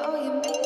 Oh, you make